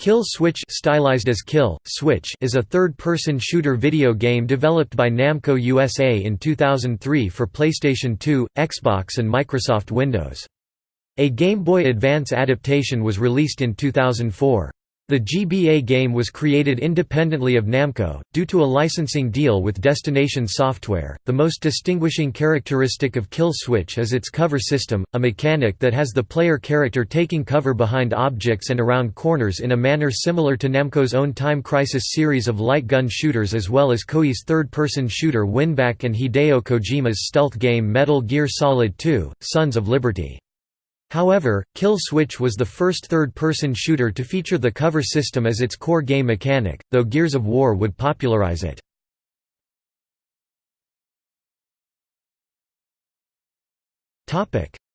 Kill Switch stylized as Kill, Switch is a third-person shooter video game developed by Namco USA in 2003 for PlayStation 2, Xbox and Microsoft Windows. A Game Boy Advance adaptation was released in 2004. The GBA game was created independently of Namco, due to a licensing deal with Destination Software. The most distinguishing characteristic of Kill Switch is its cover system, a mechanic that has the player character taking cover behind objects and around corners in a manner similar to Namco's own Time Crisis series of light gun shooters as well as Koei's third-person shooter Winback and Hideo Kojima's stealth game Metal Gear Solid 2: Sons of Liberty. However, Kill Switch was the first third-person shooter to feature the cover system as its core game mechanic, though Gears of War would popularize it.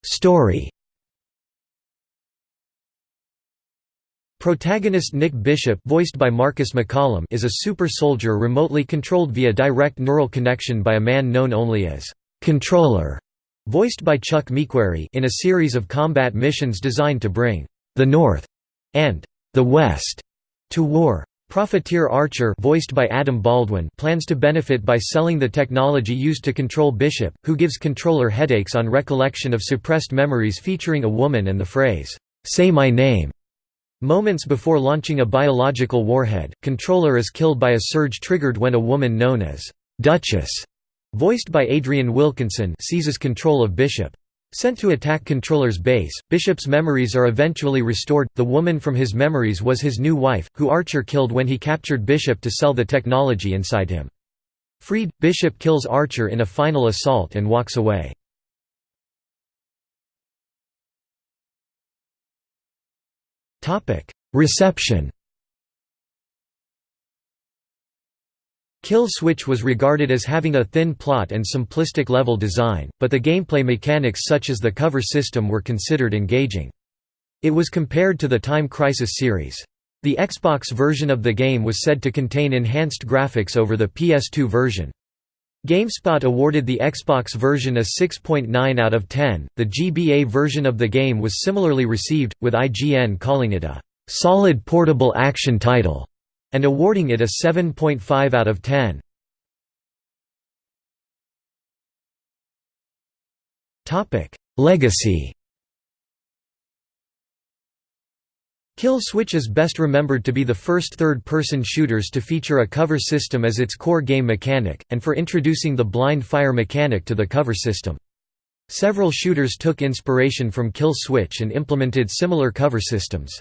Story Protagonist Nick Bishop voiced by Marcus McCollum is a super soldier remotely controlled via direct neural connection by a man known only as «controller» voiced by Chuck Mequary in a series of combat missions designed to bring the North and the West to war. Profiteer Archer voiced by Adam Baldwin plans to benefit by selling the technology used to control Bishop, who gives controller headaches on recollection of suppressed memories featuring a woman and the phrase, "'Say my name' Moments before launching a biological warhead, Controller is killed by a surge triggered when a woman known as Duchess voiced by Adrienne Wilkinson seizes control of Bishop. Sent to attack Controller's base, Bishop's memories are eventually restored. The woman from his memories was his new wife, who Archer killed when he captured Bishop to sell the technology inside him. Freed, Bishop kills Archer in a final assault and walks away. Reception Kill Switch was regarded as having a thin plot and simplistic level design, but the gameplay mechanics such as the cover system were considered engaging. It was compared to the Time Crisis series. The Xbox version of the game was said to contain enhanced graphics over the PS2 version. GameSpot awarded the Xbox version a 6.9 out of 10. The GBA version of the game was similarly received, with IGN calling it a solid portable action title and awarding it a 7.5 out of 10. Legacy Kill Switch is best remembered to be the first third-person shooters to feature a cover system as its core game mechanic, and for introducing the blind fire mechanic to the cover system. Several shooters took inspiration from Kill Switch and implemented similar cover systems.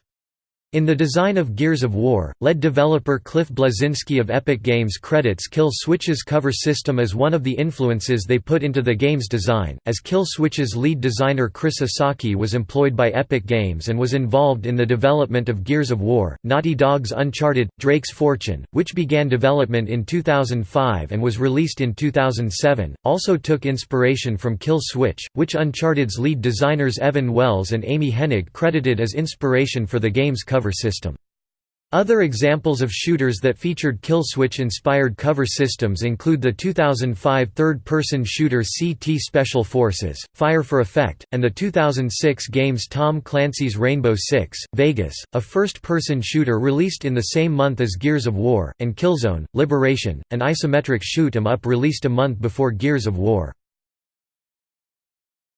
In the design of Gears of War, lead developer Cliff Bleszinski of Epic Games credits Kill Switch's cover system as one of the influences they put into the game's design, as Kill Switch's lead designer Chris Esaki was employed by Epic Games and was involved in the development of Gears of War, Naughty Dog's Uncharted, Drake's Fortune, which began development in 2005 and was released in 2007, also took inspiration from Kill Switch, which Uncharted's lead designers Evan Wells and Amy Hennig credited as inspiration for the game's cover cover system. Other examples of shooters that featured kill switch-inspired cover systems include the 2005 third-person shooter CT Special Forces, Fire for Effect, and the 2006 games Tom Clancy's Rainbow Six, Vegas, a first-person shooter released in the same month as Gears of War, and Killzone, Liberation, an isometric shoot 'em up released a month before Gears of War.